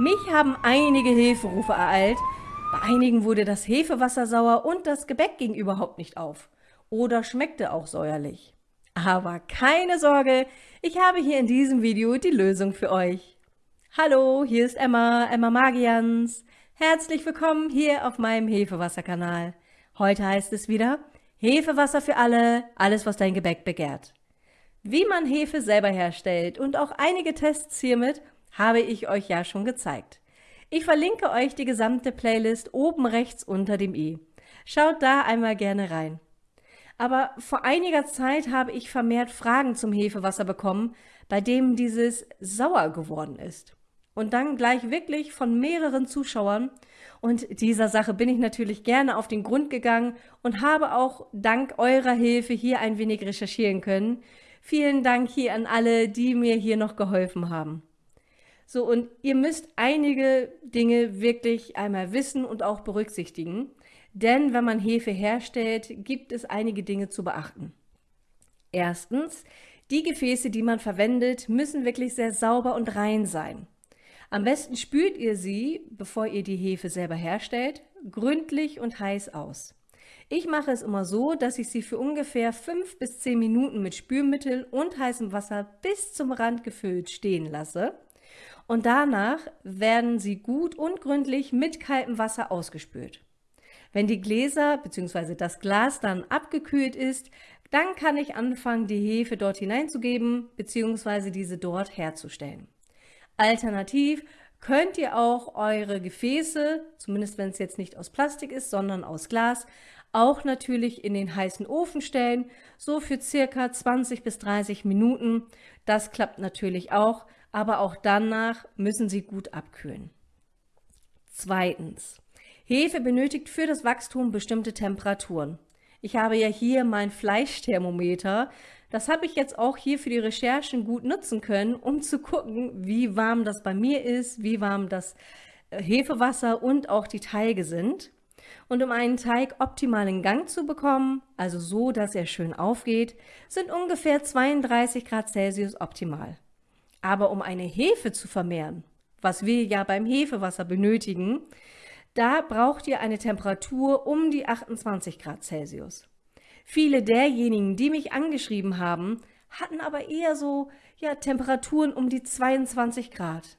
Mich haben einige Hilferufe ereilt. Bei einigen wurde das Hefewasser sauer und das Gebäck ging überhaupt nicht auf. Oder schmeckte auch säuerlich. Aber keine Sorge, ich habe hier in diesem Video die Lösung für euch. Hallo, hier ist Emma, Emma Magians. Herzlich willkommen hier auf meinem Hefewasserkanal. Heute heißt es wieder Hefewasser für alle, alles was dein Gebäck begehrt. Wie man Hefe selber herstellt und auch einige Tests hiermit habe ich euch ja schon gezeigt. Ich verlinke euch die gesamte Playlist oben rechts unter dem i. Schaut da einmal gerne rein. Aber vor einiger Zeit habe ich vermehrt Fragen zum Hefewasser bekommen, bei dem dieses sauer geworden ist. Und dann gleich wirklich von mehreren Zuschauern. Und dieser Sache bin ich natürlich gerne auf den Grund gegangen und habe auch dank eurer Hilfe hier ein wenig recherchieren können. Vielen Dank hier an alle, die mir hier noch geholfen haben. So, und ihr müsst einige Dinge wirklich einmal wissen und auch berücksichtigen. Denn wenn man Hefe herstellt, gibt es einige Dinge zu beachten. Erstens, die Gefäße, die man verwendet, müssen wirklich sehr sauber und rein sein. Am besten spült ihr sie, bevor ihr die Hefe selber herstellt, gründlich und heiß aus. Ich mache es immer so, dass ich sie für ungefähr 5 bis 10 Minuten mit Spülmittel und heißem Wasser bis zum Rand gefüllt stehen lasse und danach werden sie gut und gründlich mit kaltem Wasser ausgespült. Wenn die Gläser bzw. das Glas dann abgekühlt ist, dann kann ich anfangen, die Hefe dort hineinzugeben bzw. diese dort herzustellen. Alternativ könnt ihr auch eure Gefäße, zumindest wenn es jetzt nicht aus Plastik ist, sondern aus Glas, auch natürlich in den heißen Ofen stellen, so für circa 20 bis 30 Minuten. Das klappt natürlich auch, aber auch danach müssen sie gut abkühlen. Zweitens. Hefe benötigt für das Wachstum bestimmte Temperaturen. Ich habe ja hier mein Fleischthermometer. Das habe ich jetzt auch hier für die Recherchen gut nutzen können, um zu gucken, wie warm das bei mir ist, wie warm das äh, Hefewasser und auch die Teige sind. Und um einen Teig optimal in Gang zu bekommen, also so, dass er schön aufgeht, sind ungefähr 32 Grad Celsius optimal. Aber um eine Hefe zu vermehren, was wir ja beim Hefewasser benötigen, da braucht ihr eine Temperatur um die 28 Grad Celsius. Viele derjenigen, die mich angeschrieben haben, hatten aber eher so ja, Temperaturen um die 22 Grad.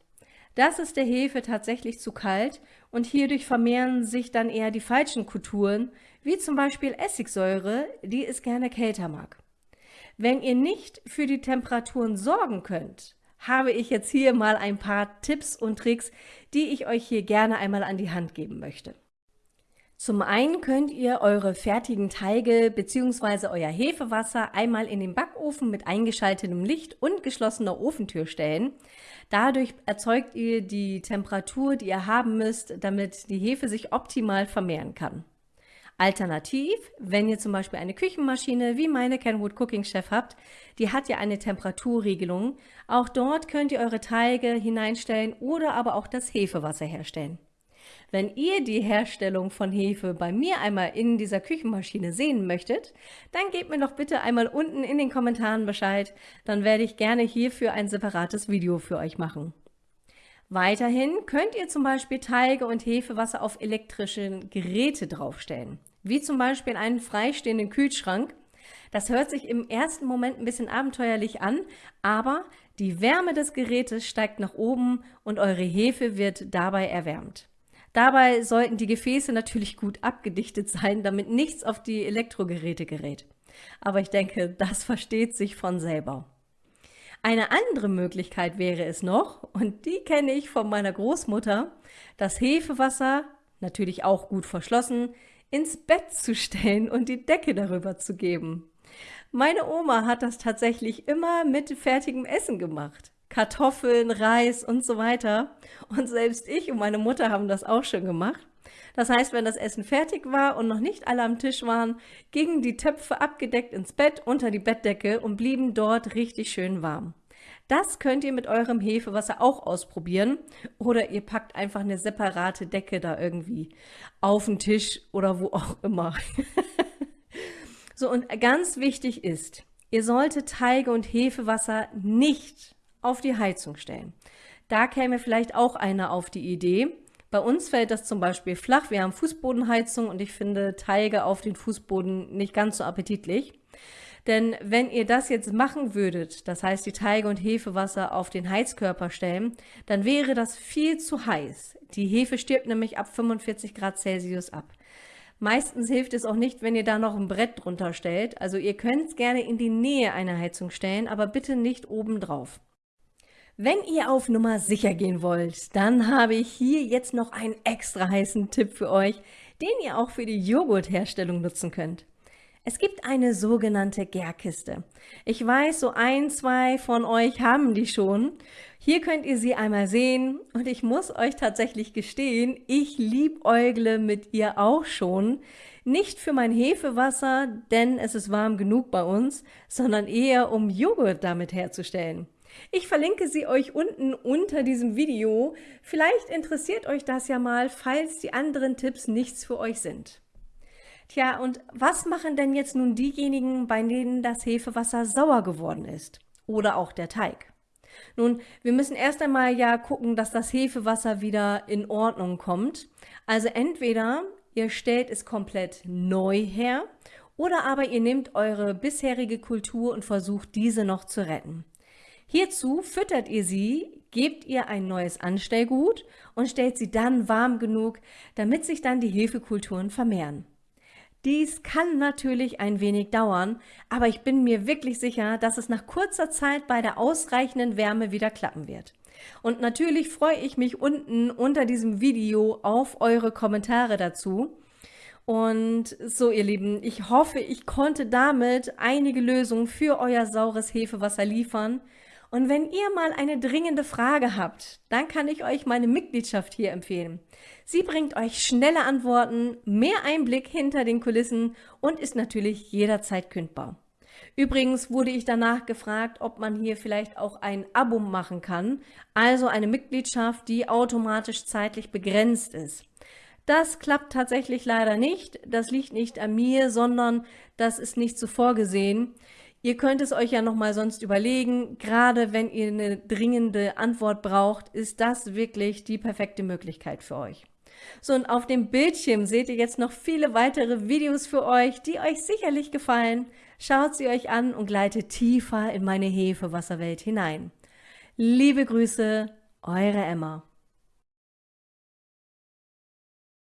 Das ist der Hefe tatsächlich zu kalt und hierdurch vermehren sich dann eher die falschen Kulturen, wie zum Beispiel Essigsäure, die es gerne kälter mag. Wenn ihr nicht für die Temperaturen sorgen könnt, habe ich jetzt hier mal ein paar Tipps und Tricks, die ich euch hier gerne einmal an die Hand geben möchte. Zum einen könnt ihr eure fertigen Teige bzw. euer Hefewasser einmal in den Backofen mit eingeschaltetem Licht und geschlossener Ofentür stellen. Dadurch erzeugt ihr die Temperatur, die ihr haben müsst, damit die Hefe sich optimal vermehren kann. Alternativ, wenn ihr zum Beispiel eine Küchenmaschine wie meine Kenwood Cooking Chef habt, die hat ja eine Temperaturregelung. Auch dort könnt ihr eure Teige hineinstellen oder aber auch das Hefewasser herstellen. Wenn ihr die Herstellung von Hefe bei mir einmal in dieser Küchenmaschine sehen möchtet, dann gebt mir doch bitte einmal unten in den Kommentaren Bescheid, dann werde ich gerne hierfür ein separates Video für euch machen. Weiterhin könnt ihr zum Beispiel Teige und Hefewasser auf elektrische Geräte draufstellen wie zum Beispiel einen freistehenden Kühlschrank. Das hört sich im ersten Moment ein bisschen abenteuerlich an, aber die Wärme des Gerätes steigt nach oben und eure Hefe wird dabei erwärmt. Dabei sollten die Gefäße natürlich gut abgedichtet sein, damit nichts auf die Elektrogeräte gerät. Aber ich denke, das versteht sich von selber. Eine andere Möglichkeit wäre es noch, und die kenne ich von meiner Großmutter, das Hefewasser, natürlich auch gut verschlossen, ins Bett zu stellen und die Decke darüber zu geben. Meine Oma hat das tatsächlich immer mit fertigem Essen gemacht. Kartoffeln, Reis und so weiter. Und selbst ich und meine Mutter haben das auch schon gemacht. Das heißt, wenn das Essen fertig war und noch nicht alle am Tisch waren, gingen die Töpfe abgedeckt ins Bett unter die Bettdecke und blieben dort richtig schön warm. Das könnt ihr mit eurem Hefewasser auch ausprobieren oder ihr packt einfach eine separate Decke da irgendwie auf den Tisch oder wo auch immer. so und ganz wichtig ist, ihr solltet Teige und Hefewasser nicht auf die Heizung stellen. Da käme vielleicht auch einer auf die Idee. Bei uns fällt das zum Beispiel flach. Wir haben Fußbodenheizung und ich finde Teige auf den Fußboden nicht ganz so appetitlich. Denn wenn ihr das jetzt machen würdet, das heißt die Teige und Hefewasser auf den Heizkörper stellen, dann wäre das viel zu heiß. Die Hefe stirbt nämlich ab 45 Grad Celsius ab. Meistens hilft es auch nicht, wenn ihr da noch ein Brett drunter stellt. Also ihr könnt es gerne in die Nähe einer Heizung stellen, aber bitte nicht oben drauf. Wenn ihr auf Nummer sicher gehen wollt, dann habe ich hier jetzt noch einen extra heißen Tipp für euch, den ihr auch für die Joghurtherstellung nutzen könnt. Es gibt eine sogenannte Gärkiste. Ich weiß, so ein, zwei von euch haben die schon. Hier könnt ihr sie einmal sehen und ich muss euch tatsächlich gestehen, ich liebäugle mit ihr auch schon. Nicht für mein Hefewasser, denn es ist warm genug bei uns, sondern eher um Joghurt damit herzustellen. Ich verlinke sie euch unten unter diesem Video. Vielleicht interessiert euch das ja mal, falls die anderen Tipps nichts für euch sind. Tja, und was machen denn jetzt nun diejenigen, bei denen das Hefewasser sauer geworden ist? Oder auch der Teig? Nun, wir müssen erst einmal ja gucken, dass das Hefewasser wieder in Ordnung kommt. Also entweder ihr stellt es komplett neu her oder aber ihr nehmt eure bisherige Kultur und versucht diese noch zu retten. Hierzu füttert ihr sie, gebt ihr ein neues Anstellgut und stellt sie dann warm genug, damit sich dann die Hefekulturen vermehren. Dies kann natürlich ein wenig dauern, aber ich bin mir wirklich sicher, dass es nach kurzer Zeit bei der ausreichenden Wärme wieder klappen wird. Und natürlich freue ich mich unten unter diesem Video auf eure Kommentare dazu. Und so, ihr Lieben, ich hoffe, ich konnte damit einige Lösungen für euer saures Hefewasser liefern. Und wenn ihr mal eine dringende Frage habt, dann kann ich euch meine Mitgliedschaft hier empfehlen. Sie bringt euch schnelle Antworten, mehr Einblick hinter den Kulissen und ist natürlich jederzeit kündbar. Übrigens wurde ich danach gefragt, ob man hier vielleicht auch ein Abo machen kann, also eine Mitgliedschaft, die automatisch zeitlich begrenzt ist. Das klappt tatsächlich leider nicht. Das liegt nicht an mir, sondern das ist nicht so vorgesehen. Ihr könnt es euch ja nochmal sonst überlegen. Gerade wenn ihr eine dringende Antwort braucht, ist das wirklich die perfekte Möglichkeit für euch. So, und auf dem Bildschirm seht ihr jetzt noch viele weitere Videos für euch, die euch sicherlich gefallen. Schaut sie euch an und gleitet tiefer in meine Hefewasserwelt hinein. Liebe Grüße, eure Emma.